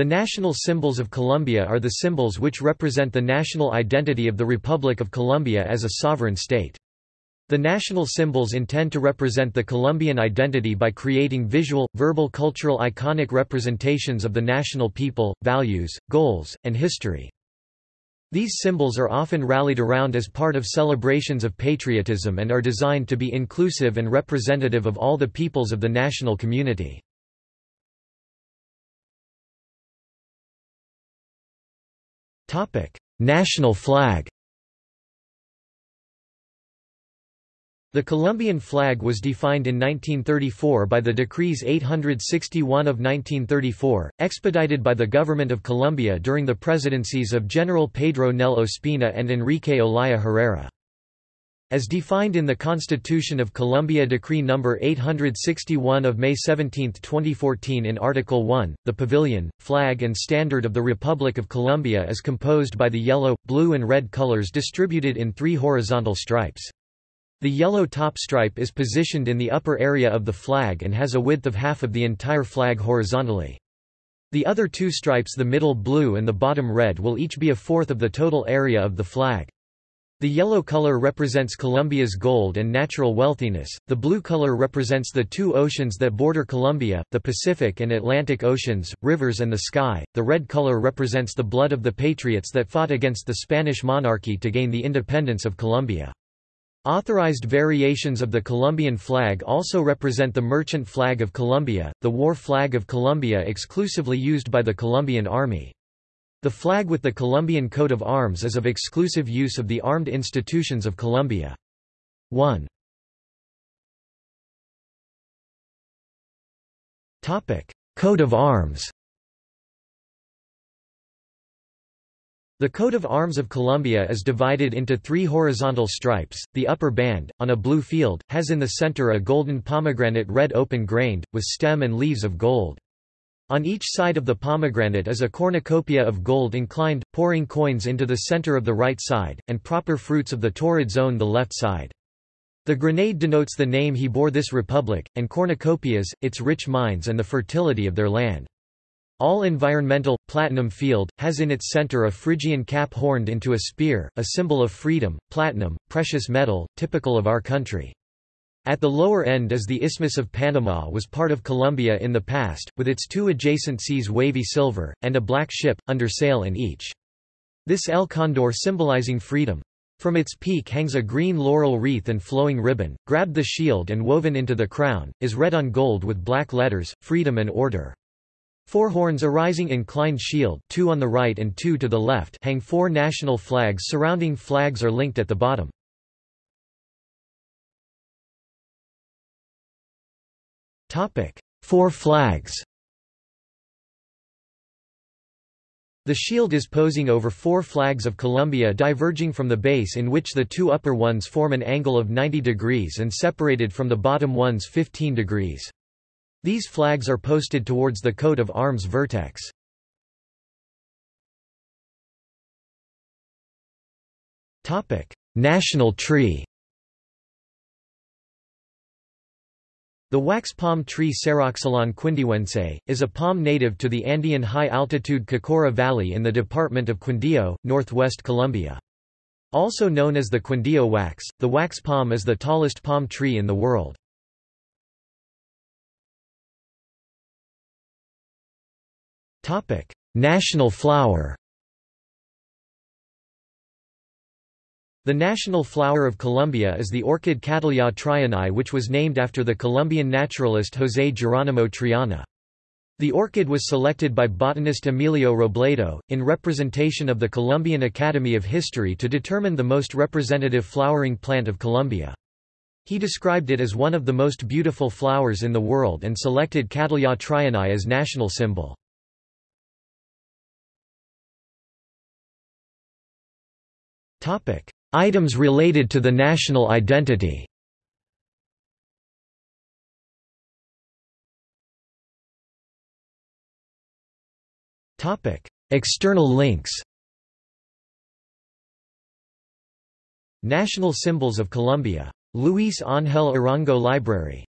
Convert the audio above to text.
The national symbols of Colombia are the symbols which represent the national identity of the Republic of Colombia as a sovereign state. The national symbols intend to represent the Colombian identity by creating visual, verbal cultural iconic representations of the national people, values, goals, and history. These symbols are often rallied around as part of celebrations of patriotism and are designed to be inclusive and representative of all the peoples of the national community. National flag The Colombian flag was defined in 1934 by the Decrees 861 of 1934, expedited by the Government of Colombia during the presidencies of General Pedro Nel Ospina and Enrique Olaya Herrera. As defined in the Constitution of Colombia Decree No. 861 of May 17, 2014 in Article 1, the pavilion, flag and standard of the Republic of Colombia is composed by the yellow, blue and red colors distributed in three horizontal stripes. The yellow top stripe is positioned in the upper area of the flag and has a width of half of the entire flag horizontally. The other two stripes the middle blue and the bottom red will each be a fourth of the total area of the flag. The yellow color represents Colombia's gold and natural wealthiness, the blue color represents the two oceans that border Colombia, the Pacific and Atlantic Oceans, rivers and the sky, the red color represents the blood of the patriots that fought against the Spanish monarchy to gain the independence of Colombia. Authorized variations of the Colombian flag also represent the merchant flag of Colombia, the war flag of Colombia exclusively used by the Colombian Army. The flag with the Colombian coat of arms is of exclusive use of the armed institutions of Colombia. 1. Coat of arms The coat of arms of Colombia is divided into three horizontal stripes. The upper band, on a blue field, has in the center a golden pomegranate red open-grained, with stem and leaves of gold. On each side of the pomegranate is a cornucopia of gold inclined, pouring coins into the center of the right side, and proper fruits of the torrid zone the left side. The grenade denotes the name he bore this republic, and cornucopias, its rich mines and the fertility of their land. All environmental, platinum field, has in its center a Phrygian cap horned into a spear, a symbol of freedom, platinum, precious metal, typical of our country. At the lower end is the Isthmus of Panama was part of Colombia in the past, with its two adjacent seas wavy silver, and a black ship, under sail in each. This El Condor symbolizing freedom. From its peak hangs a green laurel wreath and flowing ribbon, grabbed the shield and woven into the crown, is red on gold with black letters, freedom and order. Four horns arising inclined shield two on the right and two to the left hang four national flags surrounding flags are linked at the bottom. Topic: Four flags. The shield is posing over four flags of Colombia diverging from the base in which the two upper ones form an angle of 90 degrees and separated from the bottom ones 15 degrees. These flags are posted towards the coat of arms vertex. National tree The wax palm tree Ceroxylon quindiuense, is a palm native to the Andean high-altitude Cocora Valley in the department of Quindío, northwest Colombia. Also known as the Quindío wax, the wax palm is the tallest palm tree in the world. National flower The national flower of Colombia is the orchid Cattleya trianae which was named after the Colombian naturalist José Jerónimo Triana. The orchid was selected by botanist Emilio Robledo, in representation of the Colombian Academy of History to determine the most representative flowering plant of Colombia. He described it as one of the most beautiful flowers in the world and selected Cattleya trianae as national symbol. Topic: Items related to the national identity. External links. National symbols of Colombia. Luis Ángel Arango Library